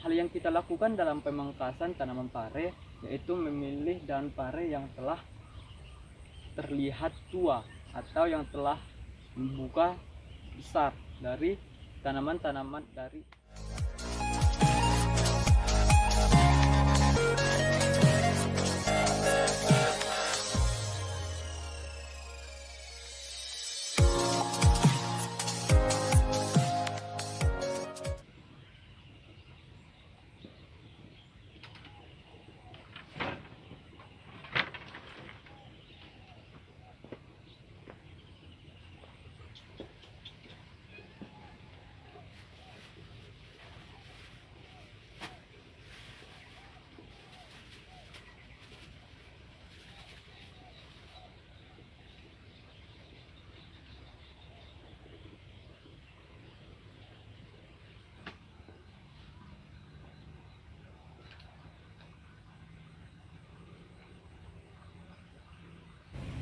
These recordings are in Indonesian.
hal yang kita lakukan dalam pemangkasan tanaman pare yaitu memilih daun pare yang telah terlihat tua atau yang telah membuka besar dari tanaman-tanaman dari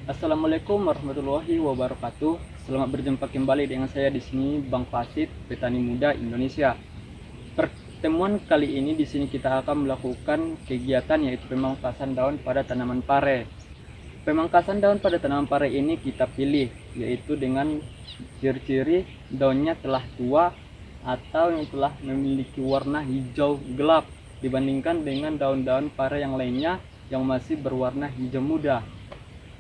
Assalamualaikum warahmatullahi wabarakatuh. Selamat berjumpa kembali dengan saya di sini Bang Fasid, petani muda Indonesia. Pertemuan kali ini di sini kita akan melakukan kegiatan yaitu pemangkasan daun pada tanaman pare. Pemangkasan daun pada tanaman pare ini kita pilih yaitu dengan ciri-ciri daunnya telah tua atau yang telah memiliki warna hijau gelap dibandingkan dengan daun-daun pare yang lainnya yang masih berwarna hijau muda.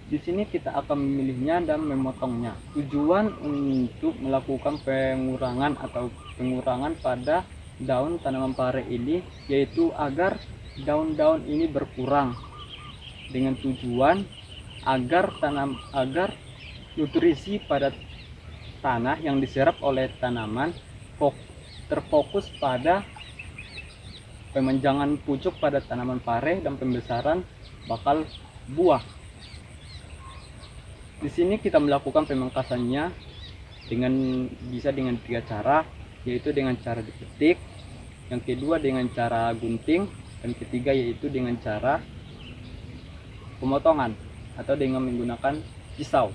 Di sini kita akan memilihnya dan memotongnya. Tujuan untuk melakukan pengurangan atau pengurangan pada daun tanaman pare ini yaitu agar daun-daun ini berkurang dengan tujuan agar tanam agar nutrisi pada tanah yang diserap oleh tanaman terfokus pada pemanjangan pucuk pada tanaman pare dan pembesaran bakal buah di sini kita melakukan pemangkasannya dengan bisa dengan tiga cara, yaitu dengan cara dipetik, yang kedua dengan cara gunting, dan ketiga yaitu dengan cara pemotongan atau dengan menggunakan pisau.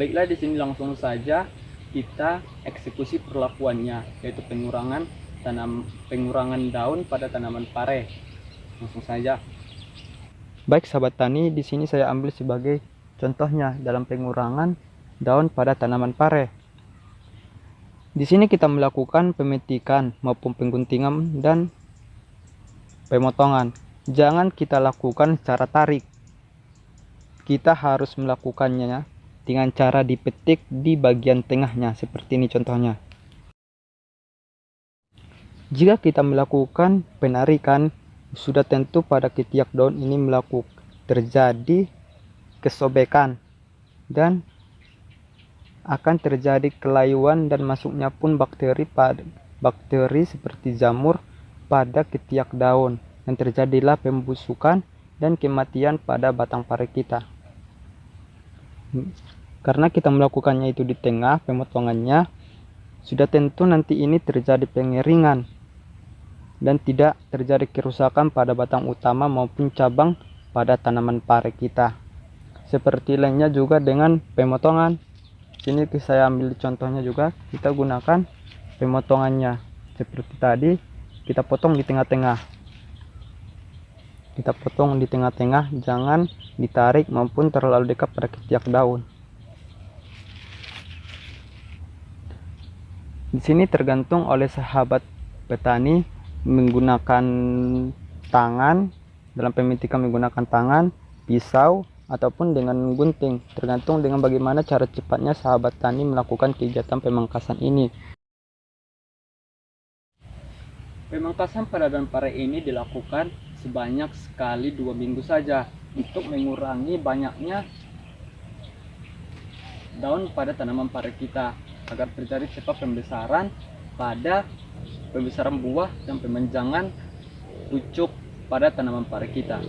Baiklah di sini langsung saja kita eksekusi perlakuannya yaitu pengurangan tanam pengurangan daun pada tanaman pare. Langsung saja Baik sahabat tani, di sini saya ambil sebagai contohnya dalam pengurangan daun pada tanaman pare. Di sini kita melakukan pemetikan maupun pengguntingan dan pemotongan. Jangan kita lakukan secara tarik. Kita harus melakukannya dengan cara dipetik di bagian tengahnya seperti ini contohnya. Jika kita melakukan penarikan sudah tentu pada ketiak daun ini melakukan terjadi kesobekan dan akan terjadi kelayuan dan masuknya pun bakteri pada bakteri seperti jamur pada ketiak daun dan terjadilah pembusukan dan kematian pada batang pare kita. Karena kita melakukannya itu di tengah pemotongannya sudah tentu nanti ini terjadi pengeringan dan tidak terjadi kerusakan pada batang utama maupun cabang pada tanaman pare kita. Seperti lainnya juga dengan pemotongan. Sini saya ambil contohnya juga, kita gunakan pemotongannya. Seperti tadi, kita potong di tengah-tengah. Kita potong di tengah-tengah, jangan ditarik maupun terlalu dekat pada ketiak daun. Di sini tergantung oleh sahabat petani menggunakan tangan dalam pemetikan menggunakan tangan pisau ataupun dengan gunting. Tergantung dengan bagaimana cara cepatnya sahabat tani melakukan kegiatan pemangkasan ini. Pemangkasan pada daun pare ini dilakukan sebanyak sekali dua minggu saja untuk mengurangi banyaknya daun pada tanaman pare kita agar terjadi cepat pembesaran pada pembesaran buah dan pemanjangan pucuk pada tanaman pare kita.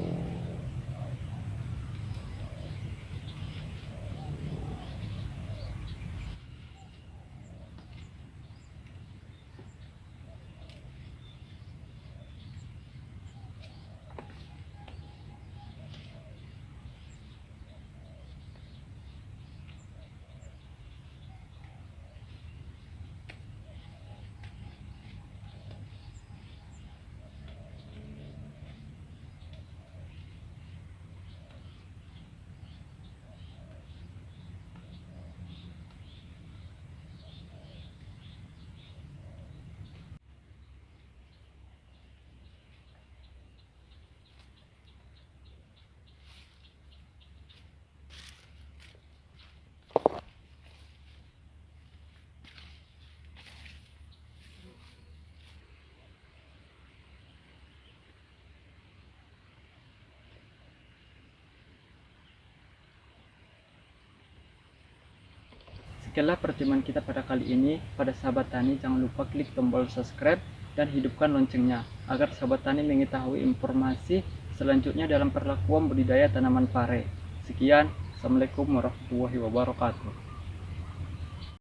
Sekianlah pertemuan kita pada kali ini. Pada sahabat tani, jangan lupa klik tombol subscribe dan hidupkan loncengnya agar sahabat tani mengetahui informasi selanjutnya dalam perlakuan budidaya tanaman pare. Sekian, Assalamualaikum warahmatullahi wabarakatuh.